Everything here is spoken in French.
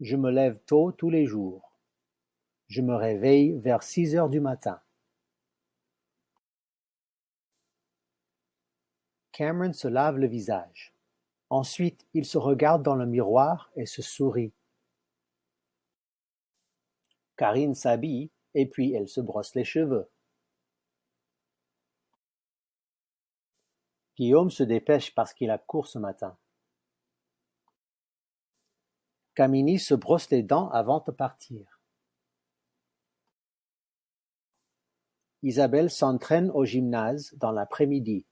Je me lève tôt tous les jours. Je me réveille vers six heures du matin. Cameron se lave le visage. Ensuite il se regarde dans le miroir et se sourit. Karine s'habille et puis elle se brosse les cheveux. Guillaume se dépêche parce qu'il a cours ce matin. Camini se brosse les dents avant de partir. Isabelle s'entraîne au gymnase dans l'après-midi.